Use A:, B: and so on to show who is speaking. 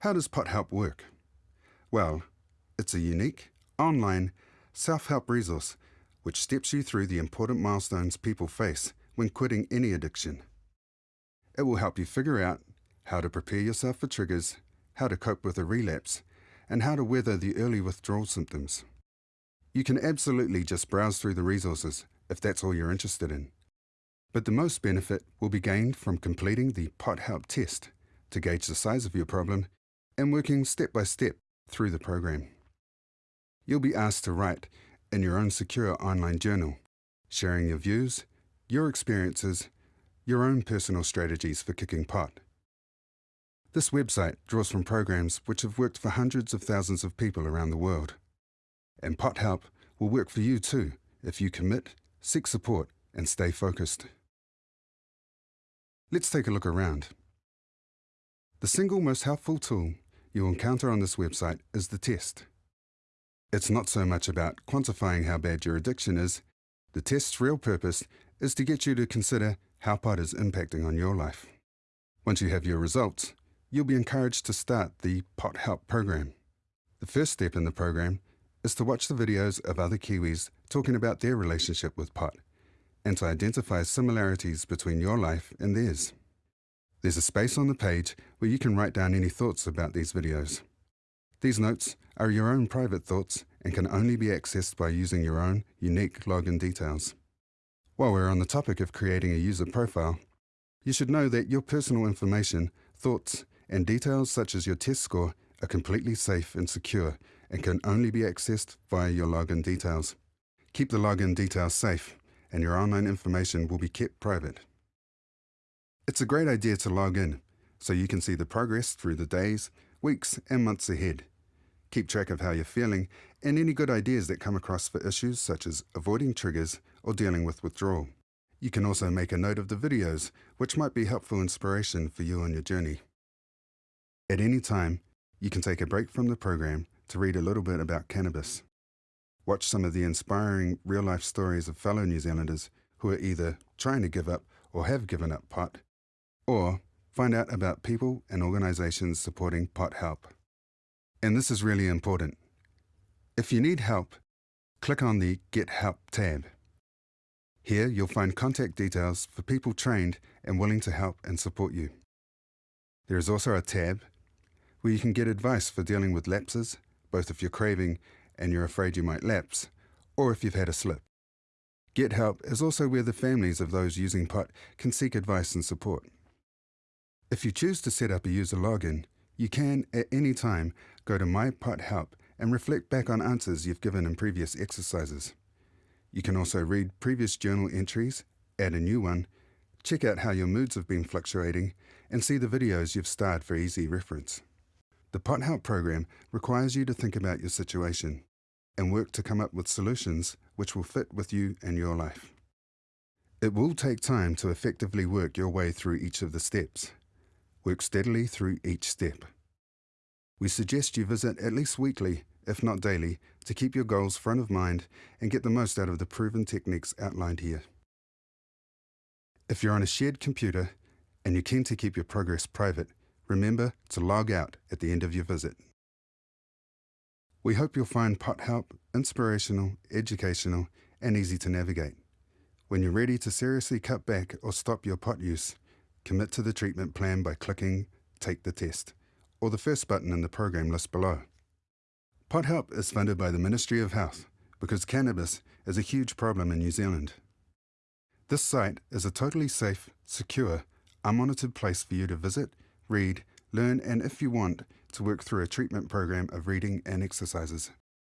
A: How does Pot Help work? Well, it's a unique, online, self-help resource which steps you through the important milestones people face when quitting any addiction. It will help you figure out how to prepare yourself for triggers, how to cope with a relapse, and how to weather the early withdrawal symptoms. You can absolutely just browse through the resources if that's all you're interested in. But the most benefit will be gained from completing the POT Help test to gauge the size of your problem and working step by step through the program. You'll be asked to write in your own secure online journal, sharing your views, your experiences, your own personal strategies for kicking pot. This website draws from programs which have worked for hundreds of thousands of people around the world. And Pot Help will work for you too if you commit, seek support, and stay focused. Let's take a look around. The single most helpful tool you'll encounter on this website is the test. It's not so much about quantifying how bad your addiction is. The test's real purpose is to get you to consider how pot is impacting on your life. Once you have your results, you'll be encouraged to start the Pot Help program. The first step in the program is to watch the videos of other Kiwis talking about their relationship with pot and to identify similarities between your life and theirs. There's a space on the page where you can write down any thoughts about these videos. These notes are your own private thoughts and can only be accessed by using your own unique login details. While we're on the topic of creating a user profile, you should know that your personal information, thoughts, and details such as your test score are completely safe and secure and can only be accessed via your login details. Keep the login details safe and your online information will be kept private. It's a great idea to log in so you can see the progress through the days, weeks and months ahead. Keep track of how you're feeling and any good ideas that come across for issues such as avoiding triggers or dealing with withdrawal. You can also make a note of the videos, which might be helpful inspiration for you on your journey. At any time, you can take a break from the program to read a little bit about cannabis. Watch some of the inspiring real-life stories of fellow New Zealanders who are either trying to give up or have given up pot, or find out about people and organisations supporting pot help. And this is really important. If you need help, click on the Get Help tab. Here you'll find contact details for people trained and willing to help and support you. There is also a tab where you can get advice for dealing with lapses, both if you're craving and you're afraid you might lapse, or if you've had a slip. Get Help is also where the families of those using pot can seek advice and support. If you choose to set up a user login, you can, at any time, go to My Pot Help and reflect back on answers you've given in previous exercises. You can also read previous journal entries, add a new one, check out how your moods have been fluctuating, and see the videos you've starred for easy reference. The Pot Help program requires you to think about your situation and work to come up with solutions which will fit with you and your life. It will take time to effectively work your way through each of the steps. Work steadily through each step. We suggest you visit at least weekly, if not daily, to keep your goals front of mind and get the most out of the proven techniques outlined here. If you're on a shared computer and you're keen to keep your progress private, Remember to log out at the end of your visit. We hope you'll find Pot Help inspirational, educational, and easy to navigate. When you're ready to seriously cut back or stop your pot use, commit to the treatment plan by clicking Take the Test, or the first button in the program list below. Pot Help is funded by the Ministry of Health because cannabis is a huge problem in New Zealand. This site is a totally safe, secure, unmonitored place for you to visit read, learn, and if you want, to work through a treatment program of reading and exercises.